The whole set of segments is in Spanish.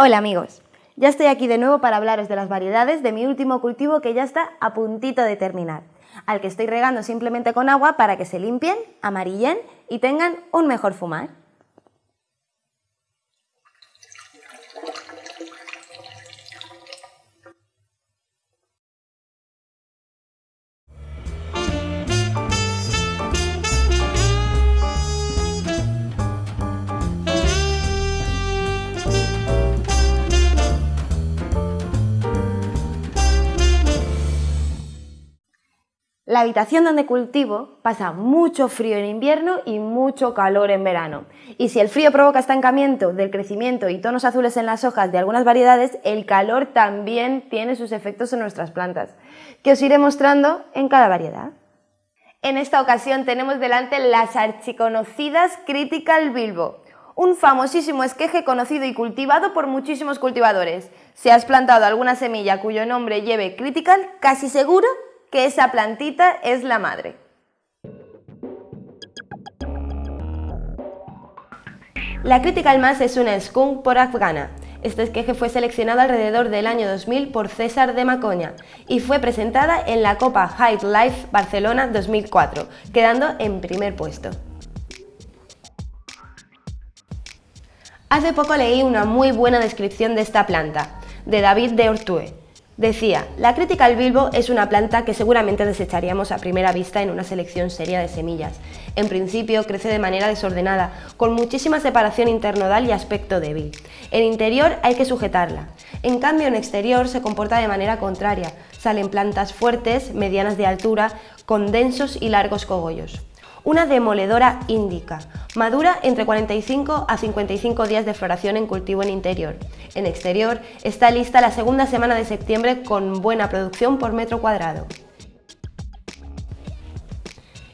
Hola amigos, ya estoy aquí de nuevo para hablaros de las variedades de mi último cultivo que ya está a puntito de terminar, al que estoy regando simplemente con agua para que se limpien, amarillen y tengan un mejor fumar. La habitación donde cultivo pasa mucho frío en invierno y mucho calor en verano. Y si el frío provoca estancamiento del crecimiento y tonos azules en las hojas de algunas variedades, el calor también tiene sus efectos en nuestras plantas, que os iré mostrando en cada variedad. En esta ocasión tenemos delante las archiconocidas Critical Bilbo, un famosísimo esqueje conocido y cultivado por muchísimos cultivadores. Si has plantado alguna semilla cuyo nombre lleve Critical, casi seguro que esa plantita es la madre. La Critical Mass es una skunk por afgana. Este esqueje fue seleccionado alrededor del año 2000 por César de Macoña y fue presentada en la Copa High Life Barcelona 2004, quedando en primer puesto. Hace poco leí una muy buena descripción de esta planta, de David de Ortue, Decía, la Critical Bilbo es una planta que seguramente desecharíamos a primera vista en una selección seria de semillas. En principio crece de manera desordenada, con muchísima separación internodal y aspecto débil. En interior hay que sujetarla. En cambio en exterior se comporta de manera contraria. Salen plantas fuertes, medianas de altura, con densos y largos cogollos una demoledora índica. Madura entre 45 a 55 días de floración en cultivo en interior. En exterior está lista la segunda semana de septiembre con buena producción por metro cuadrado.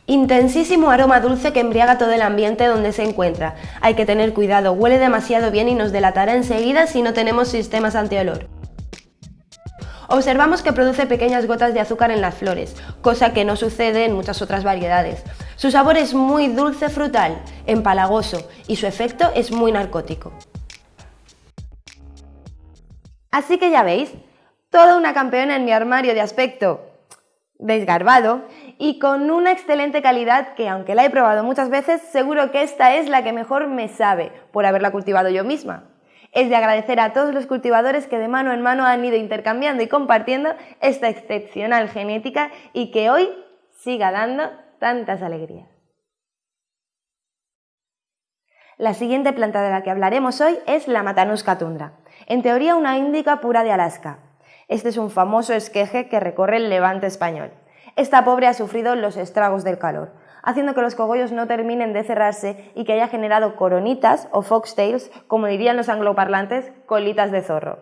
Intensísimo aroma dulce que embriaga todo el ambiente donde se encuentra. Hay que tener cuidado, huele demasiado bien y nos delatará enseguida si no tenemos sistemas antiolor. Observamos que produce pequeñas gotas de azúcar en las flores, cosa que no sucede en muchas otras variedades. Su sabor es muy dulce frutal, empalagoso y su efecto es muy narcótico. Así que ya veis, toda una campeona en mi armario de aspecto desgarbado y con una excelente calidad que aunque la he probado muchas veces, seguro que esta es la que mejor me sabe por haberla cultivado yo misma es de agradecer a todos los cultivadores que de mano en mano han ido intercambiando y compartiendo esta excepcional genética y que hoy siga dando tantas alegrías. La siguiente planta de la que hablaremos hoy es la Matanuska tundra, en teoría una índica pura de Alaska. Este es un famoso esqueje que recorre el levante español. Esta pobre ha sufrido los estragos del calor, haciendo que los cogollos no terminen de cerrarse y que haya generado coronitas o foxtails, como dirían los angloparlantes, colitas de zorro.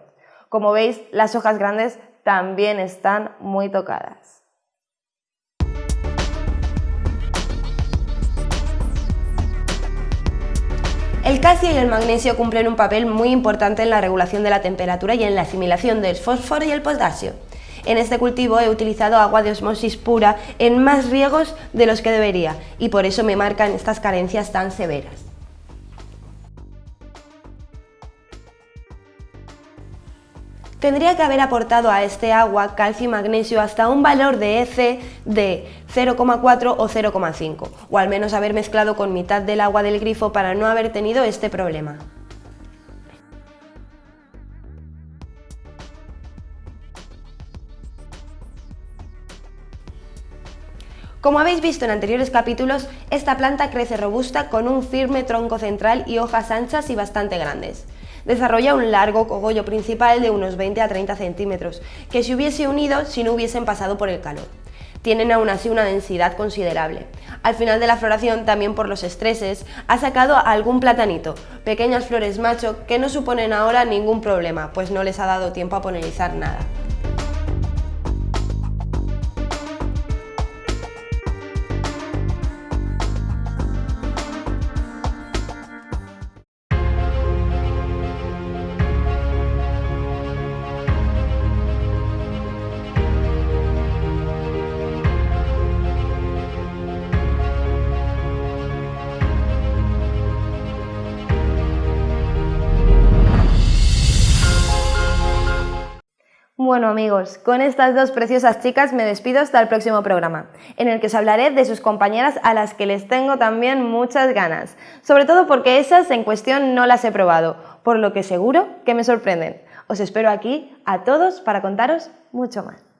Como veis, las hojas grandes también están muy tocadas. El calcio y el magnesio cumplen un papel muy importante en la regulación de la temperatura y en la asimilación del fósforo y el potasio. En este cultivo he utilizado agua de osmosis pura en más riegos de los que debería y por eso me marcan estas carencias tan severas. tendría que haber aportado a este agua calcio y magnesio hasta un valor de EC de 0,4 o 0,5, o al menos haber mezclado con mitad del agua del grifo para no haber tenido este problema. Como habéis visto en anteriores capítulos, esta planta crece robusta con un firme tronco central y hojas anchas y bastante grandes. Desarrolla un largo cogollo principal de unos 20 a 30 centímetros, que se hubiese unido si no hubiesen pasado por el calor. Tienen aún así una densidad considerable. Al final de la floración, también por los estreses, ha sacado algún platanito, pequeñas flores macho que no suponen ahora ningún problema, pues no les ha dado tiempo a polinizar nada. Bueno amigos, con estas dos preciosas chicas me despido hasta el próximo programa, en el que os hablaré de sus compañeras a las que les tengo también muchas ganas, sobre todo porque esas en cuestión no las he probado, por lo que seguro que me sorprenden. Os espero aquí a todos para contaros mucho más.